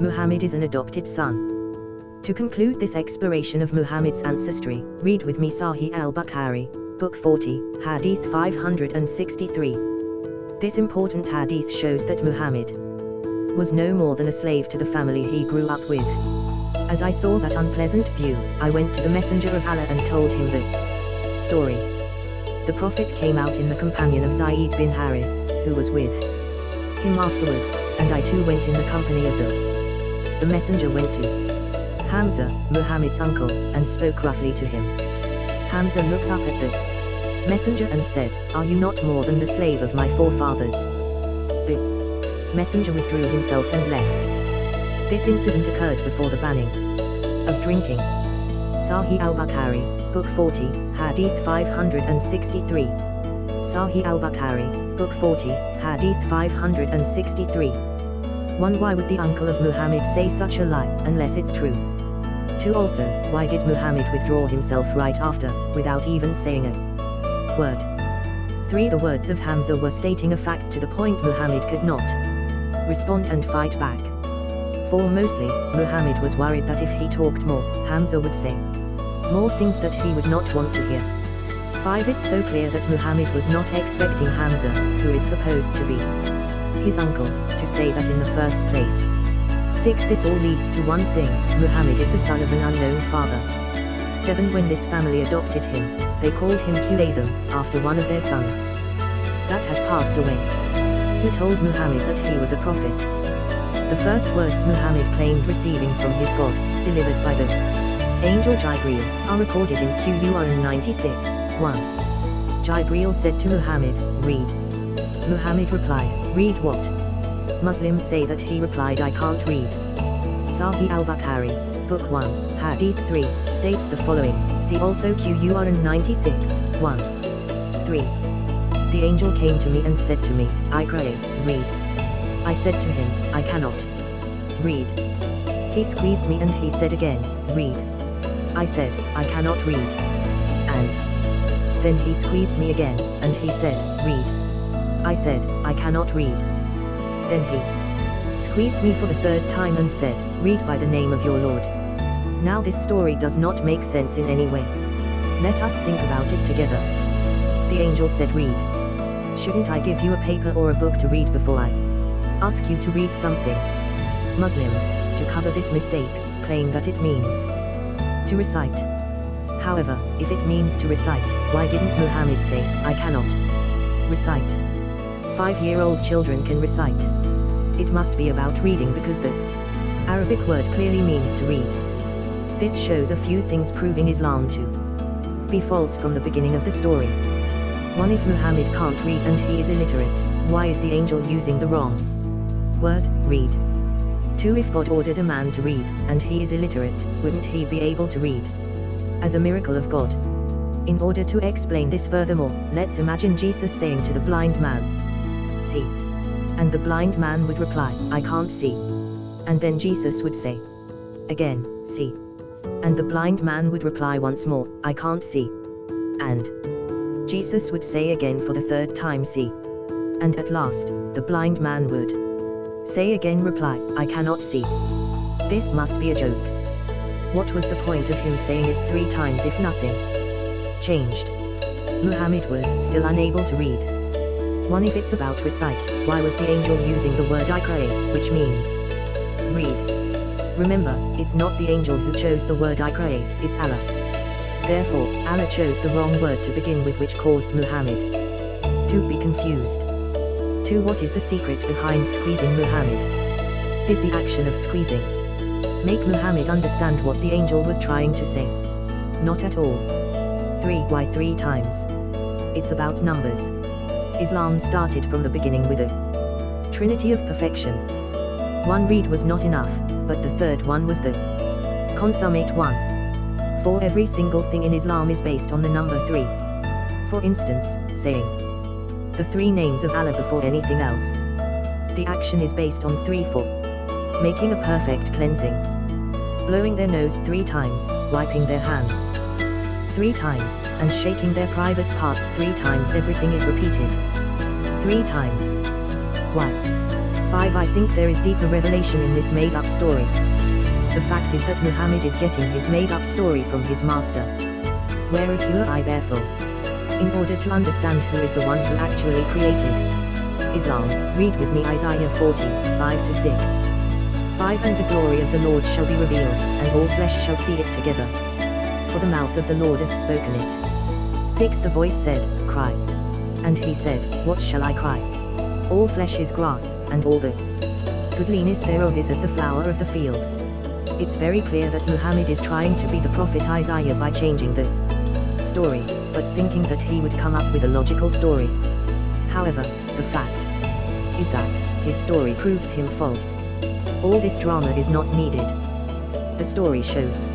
Muhammad is an adopted son. To conclude this exploration of Muhammad's ancestry, read with me Sahih al-Bukhari, Book 40, Hadith 563. This important hadith shows that Muhammad was no more than a slave to the family he grew up with. As I saw that unpleasant view, I went to the Messenger of Allah and told him the story. The Prophet came out in the companion of Zayd bin Harith, who was with him afterwards, and I too went in the company of the the messenger went to Hamza, Muhammad's uncle, and spoke roughly to him. Hamza looked up at the messenger and said, Are you not more than the slave of my forefathers? The messenger withdrew himself and left. This incident occurred before the banning of drinking. Sahih al-Bukhari, Book 40, Hadith 563. Sahih al-Bukhari, Book 40, Hadith 563. 1. Why would the uncle of Muhammad say such a lie, unless it's true? 2. Also, why did Muhammad withdraw himself right after, without even saying a word? 3. The words of Hamza were stating a fact to the point Muhammad could not respond and fight back. 4. Mostly, Muhammad was worried that if he talked more, Hamza would say more things that he would not want to hear. 5. It's so clear that Muhammad was not expecting Hamza, who is supposed to be his uncle, to say that in the first place. 6. This all leads to one thing, Muhammad is the son of an unknown father. 7. When this family adopted him, they called him Qutham, after one of their sons. That had passed away. He told Muhammad that he was a prophet. The first words Muhammad claimed receiving from his God, delivered by the angel Jibreel, are recorded in Qur'an 96, 1. Jibreel said to Muhammad, read. Muhammad replied, read what? Muslims say that he replied I can't read. Sahih al-Bukhari, Book 1, Hadith 3, states the following, see also Qur'an 96, 1. 3. The angel came to me and said to me, I pray, read. I said to him, I cannot read. He squeezed me and he said again, read. I said, I cannot read. And then he squeezed me again, and he said, read. I said, I cannot read. Then he squeezed me for the third time and said, Read by the name of your Lord. Now this story does not make sense in any way. Let us think about it together. The angel said read. Shouldn't I give you a paper or a book to read before I ask you to read something? Muslims, to cover this mistake, claim that it means to recite. However, if it means to recite, why didn't Muhammad say, I cannot recite? Five-year-old children can recite. It must be about reading because the Arabic word clearly means to read. This shows a few things proving Islam to be false from the beginning of the story. 1. If Muhammad can't read and he is illiterate, why is the angel using the wrong word, read? 2. If God ordered a man to read, and he is illiterate, wouldn't he be able to read? As a miracle of God. In order to explain this furthermore, let's imagine Jesus saying to the blind man, see? And the blind man would reply, I can't see. And then Jesus would say, again, see. And the blind man would reply once more, I can't see. And Jesus would say again for the third time, see. And at last, the blind man would say again, reply, I cannot see. This must be a joke. What was the point of him saying it three times if nothing changed? Muhammad was still unable to read. 1 If it's about recite, why was the angel using the word Iqra, which means read? Remember, it's not the angel who chose the word Iqra, it's Allah. Therefore, Allah chose the wrong word to begin with which caused Muhammad to be confused. 2 What is the secret behind squeezing Muhammad? Did the action of squeezing make Muhammad understand what the angel was trying to say? Not at all. 3 Why three times? It's about numbers. Islam started from the beginning with a trinity of perfection. One read was not enough, but the third one was the consummate one. For every single thing in Islam is based on the number three. For instance, saying the three names of Allah before anything else. The action is based on three for making a perfect cleansing. Blowing their nose three times, wiping their hands three times, and shaking their private parts three times everything is repeated. Three times. Why? 5 I think there is deeper revelation in this made-up story. The fact is that Muhammad is getting his made-up story from his master. Waraqa ibn Nawfal. In order to understand who is the one who actually created Islam, read with me Isaiah 40, 5 to 6. 5 And the glory of the Lord shall be revealed, and all flesh shall see it together. For the mouth of the Lord hath spoken it. 6 The voice said, Cry. And he said, What shall I cry? All flesh is grass, and all the goodliness thereof is as the flower of the field. It's very clear that Muhammad is trying to be the prophet Isaiah by changing the story, but thinking that he would come up with a logical story. However, the fact is that his story proves him false. All this drama is not needed. The story shows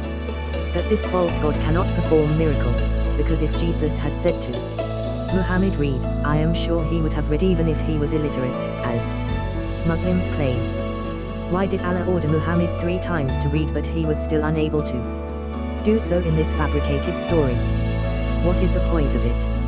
that this false god cannot perform miracles, because if Jesus had said to Muhammad read, I am sure he would have read even if he was illiterate, as Muslims claim. Why did Allah order Muhammad three times to read but he was still unable to do so in this fabricated story? What is the point of it?